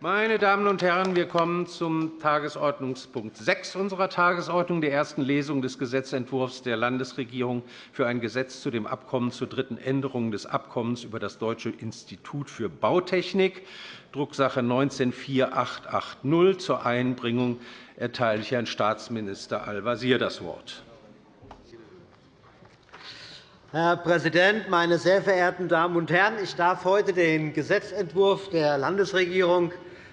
Meine Damen und Herren, wir kommen zum Tagesordnungspunkt 6 unserer Tagesordnung, der ersten Lesung des Gesetzentwurfs der Landesregierung für ein Gesetz zu dem Abkommen zur dritten Änderung des Abkommens über das Deutsche Institut für Bautechnik, Drucksache 19-4880. Zur Einbringung erteile ich Herrn Staatsminister Al-Wazir das Wort. Herr Präsident, meine sehr verehrten Damen und Herren! Ich darf heute den Gesetzentwurf der Landesregierung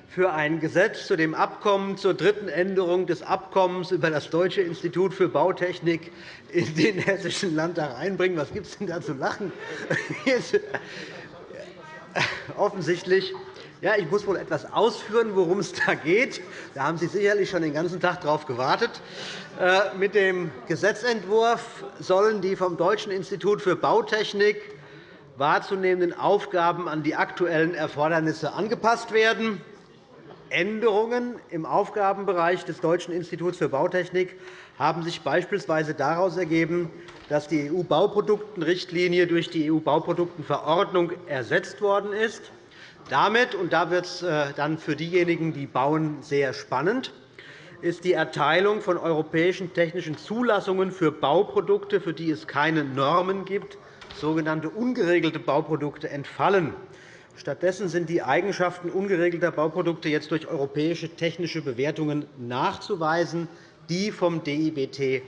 für ein Gesetz zu dem Abkommen zur dritten Änderung des Abkommens über das Deutsche Institut für Bautechnik in den Hessischen Landtag einbringen. Was gibt es denn da zu lachen? Offensichtlich. Ja, ich muss wohl etwas ausführen, worum es da geht. Da haben Sie sicherlich schon den ganzen Tag darauf gewartet. Äh, mit dem Gesetzentwurf sollen die vom Deutschen Institut für Bautechnik wahrzunehmenden Aufgaben an die aktuellen Erfordernisse angepasst werden. Änderungen im Aufgabenbereich des Deutschen Instituts für Bautechnik haben sich beispielsweise daraus ergeben, dass die EU-Bauproduktenrichtlinie durch die EU-Bauproduktenverordnung ersetzt worden ist. Damit, und da wird es äh, dann für diejenigen, die bauen, sehr spannend, ist die Erteilung von europäischen technischen Zulassungen für Bauprodukte, für die es keine Normen gibt, sogenannte ungeregelte Bauprodukte, entfallen. Stattdessen sind die Eigenschaften ungeregelter Bauprodukte jetzt durch europäische technische Bewertungen nachzuweisen, die vom DIBT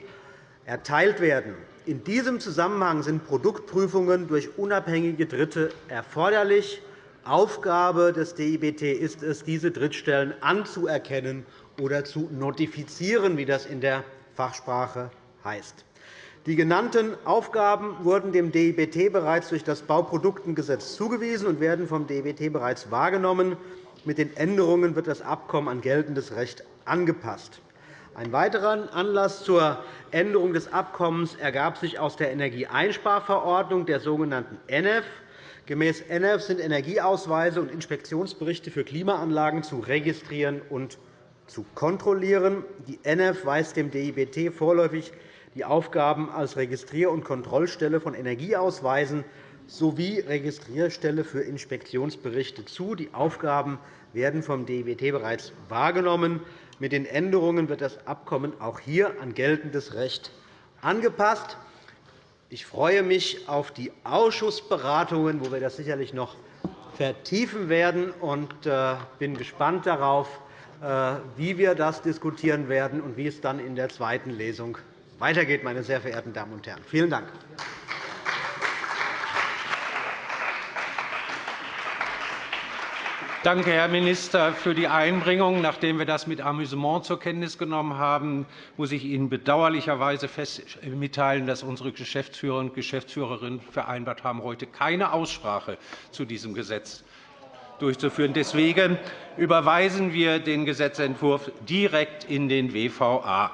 erteilt werden. In diesem Zusammenhang sind Produktprüfungen durch unabhängige Dritte erforderlich. Aufgabe des DIBT ist es, diese Drittstellen anzuerkennen oder zu notifizieren, wie das in der Fachsprache heißt. Die genannten Aufgaben wurden dem DIBT bereits durch das Bauproduktengesetz zugewiesen und werden vom DIBT bereits wahrgenommen. Mit den Änderungen wird das Abkommen an geltendes Recht angepasst. Ein weiterer Anlass zur Änderung des Abkommens ergab sich aus der Energieeinsparverordnung, der sogenannten ENEF. Gemäß ENEF sind Energieausweise und Inspektionsberichte für Klimaanlagen zu registrieren und zu kontrollieren. Die ENEF weist dem DIBT vorläufig die Aufgaben als Registrier- und Kontrollstelle von Energieausweisen sowie Registrierstelle für Inspektionsberichte zu. Die Aufgaben werden vom DIBT bereits wahrgenommen. Mit den Änderungen wird das Abkommen auch hier an geltendes Recht angepasst. Ich freue mich auf die Ausschussberatungen, wo wir das sicherlich noch vertiefen werden, und äh, bin gespannt darauf, äh, wie wir das diskutieren werden und wie es dann in der zweiten Lesung weitergeht, meine sehr verehrten Damen und Herren. Vielen Dank. Danke, Herr Minister, für die Einbringung. Nachdem wir das mit Amüsement zur Kenntnis genommen haben, muss ich Ihnen bedauerlicherweise mitteilen, dass unsere Geschäftsführer und Geschäftsführerinnen vereinbart haben, heute keine Aussprache zu diesem Gesetz durchzuführen. Deswegen überweisen wir den Gesetzentwurf direkt in den WVA.